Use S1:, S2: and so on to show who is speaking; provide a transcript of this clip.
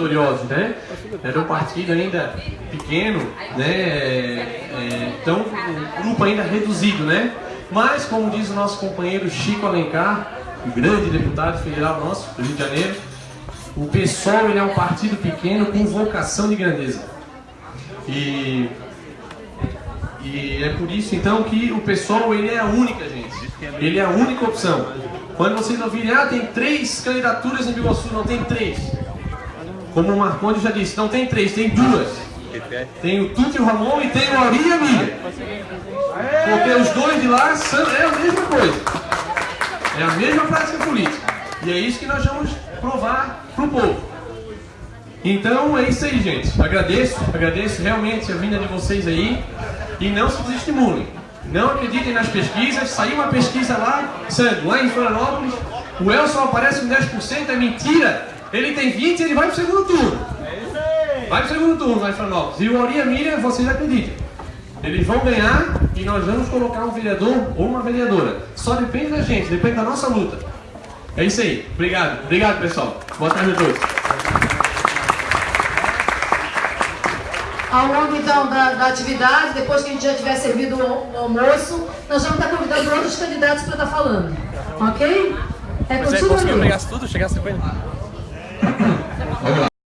S1: vitoriosos, né? Era um partido ainda pequeno, né? É, então, um grupo ainda reduzido, né? Mas, como diz o nosso companheiro Chico Alencar, grande deputado federal nosso, do Rio de Janeiro, o PSOL ele é um partido pequeno com vocação de grandeza. E, e é por isso, então, que o PSOL ele é a única, gente. Ele é a única opção. Quando vocês ouvirem, ah, tem três candidaturas em Biguaçu, não tem três. Como o Marconde já disse, não tem três, tem duas. Tem o Tuti Ramon e tem o Auri e a. Porque os dois de lá são, é a mesma coisa. É a mesma prática política. E é isso que nós vamos provar para o povo. Então é isso aí, gente. Agradeço, agradeço realmente a vinda de vocês aí. E não se desestimulem. Não acreditem nas pesquisas. Saiu uma pesquisa lá, lá em Florianópolis. O Elson aparece com 10%, é mentira. Ele tem 20% e ele vai para o segundo turno. Vai para o segundo turno em Florianópolis. E o Auria Miriam, vocês acreditam. Eles vão ganhar e nós vamos colocar um vereador ou uma vereadora. Só depende da gente, depende da nossa luta. É isso aí. Obrigado. Obrigado, pessoal. Boa tarde a todos.
S2: Ao longo, então, da, da, atividade, depois que a gente já tiver servido o, o almoço, nós vamos estar convidando outros candidatos para estar falando. Ok?
S3: É contigo, Você conseguiu pegar tudo? Chegasse com ele? 嗯回去吧